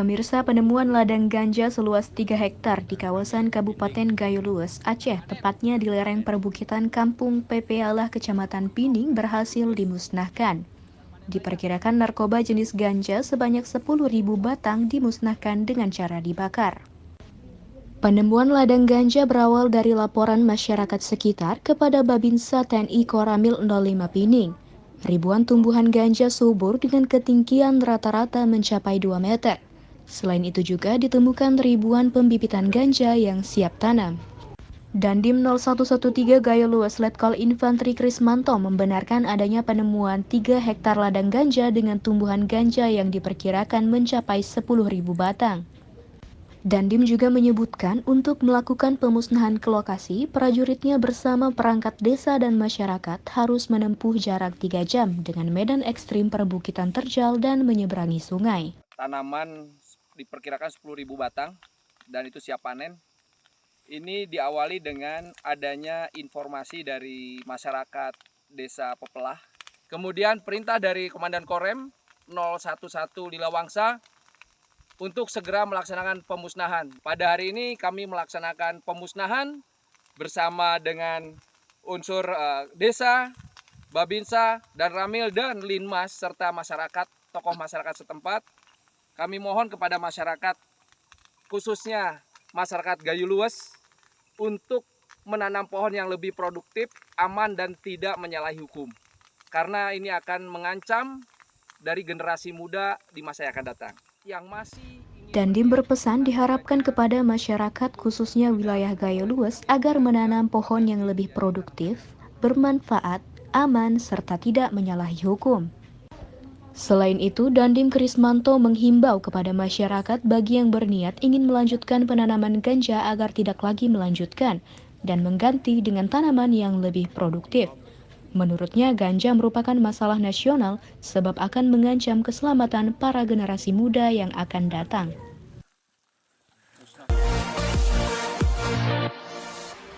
Pemirsa penemuan ladang ganja seluas 3 hektar di kawasan Kabupaten Gayolues, Aceh, tepatnya di lereng perbukitan Kampung Pepealah Kecamatan Pining berhasil dimusnahkan. Diperkirakan narkoba jenis ganja sebanyak 10.000 batang dimusnahkan dengan cara dibakar. Penemuan ladang ganja berawal dari laporan masyarakat sekitar kepada Babinsa TNI Koramil 05 Pining. Ribuan tumbuhan ganja subur dengan ketinggian rata-rata mencapai 2 meter. Selain itu juga ditemukan ribuan pembibitan ganja yang siap tanam. Dandim 0113 Gayo Luas Letkol Infantri Krismanto membenarkan adanya penemuan 3 hektar ladang ganja dengan tumbuhan ganja yang diperkirakan mencapai 10.000 batang. Dandim juga menyebutkan untuk melakukan pemusnahan ke lokasi, prajuritnya bersama perangkat desa dan masyarakat harus menempuh jarak 3 jam dengan medan ekstrim perbukitan terjal dan menyeberangi sungai. Tanaman diperkirakan 10.000 batang dan itu siap panen. Ini diawali dengan adanya informasi dari masyarakat Desa Pepelah. Kemudian perintah dari Komandan Korem 011 Lilawangsa untuk segera melaksanakan pemusnahan. Pada hari ini kami melaksanakan pemusnahan bersama dengan unsur uh, desa, Babinsa, dan Ramil dan Linmas serta masyarakat, tokoh masyarakat setempat kami mohon kepada masyarakat, khususnya masyarakat Gayu Lues, untuk menanam pohon yang lebih produktif, aman, dan tidak menyalahi hukum. Karena ini akan mengancam dari generasi muda di masa yang akan datang. Yang masih Dandim berpesan diharapkan kepada masyarakat khususnya wilayah Gayo Lues agar menanam pohon yang lebih produktif, bermanfaat, aman, serta tidak menyalahi hukum. Selain itu, Dandim Krismanto menghimbau kepada masyarakat bagi yang berniat ingin melanjutkan penanaman ganja agar tidak lagi melanjutkan dan mengganti dengan tanaman yang lebih produktif. Menurutnya, ganja merupakan masalah nasional sebab akan mengancam keselamatan para generasi muda yang akan datang.